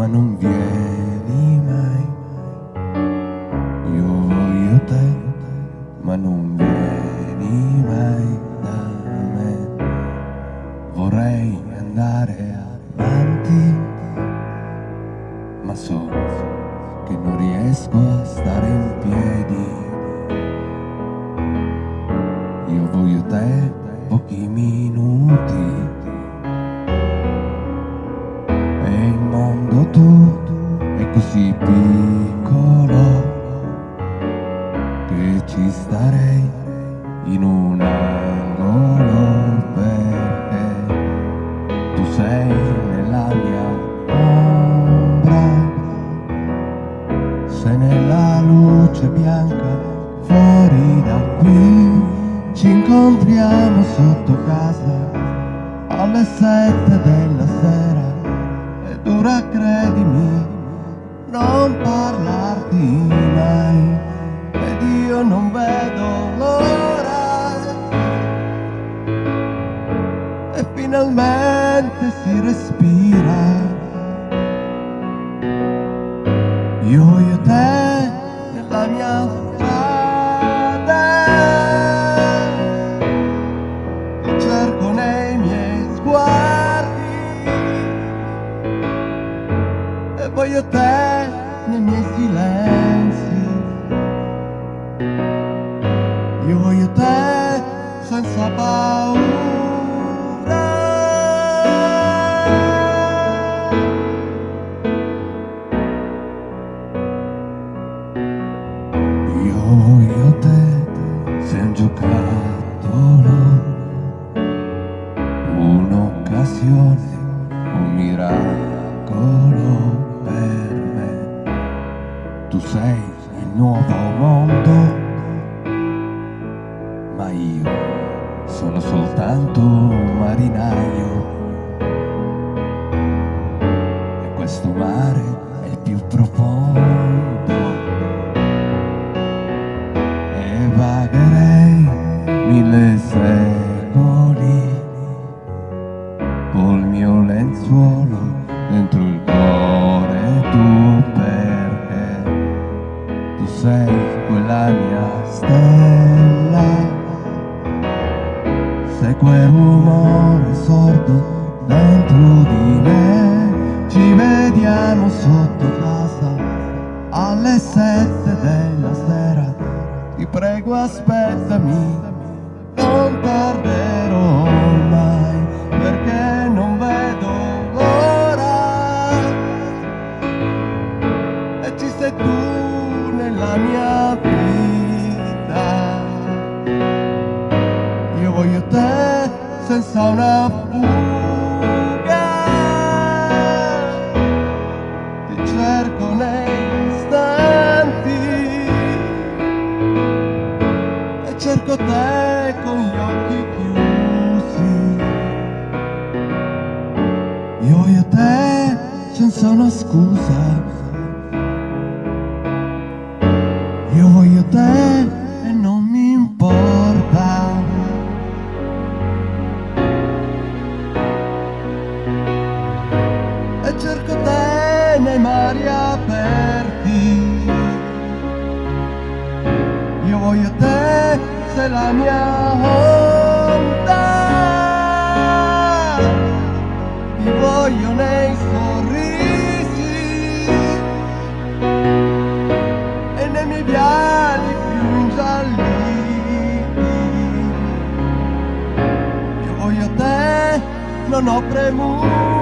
ma non vieni mai. Io voglio te, ma non vieni mai da me. Vorrei andare avanti, ma so che non riesco a stare in piedi. Io voglio te pochi minuti. Così piccolo che ci starei in un angolo perché tu sei nella mia ombra, sei nella luce bianca fuori da qui, ci incontriamo sotto casa alle sette della finalmente si respira io e te nella mia strada ti cerco nei miei sguardi e voglio te nei miei silenzi. Io voglio te senza paura. Giocattolo, un'occasione, un miracolo per me. Tu sei il nuovo mondo, ma io sono soltanto un marinaio. E questo mare è il più profondo e vagherei mille secoli col mio lenzuolo dentro il cuore tuo perché tu sei quella mia stella. Sei quel rumore sordo dentro di me ci vediamo sotto casa alle sette della sera. Ti prego aspettami non tarderò mai perché non vedo l'ora. E ci sei tu nella mia vita. Io voglio te senza una fuga. Ti cerco nei istanti. E cerco te E te senza una scusa. Io voglio te e non mi importa. E cerco te nei mari aperti. Io voglio te, sei la mia Io voglio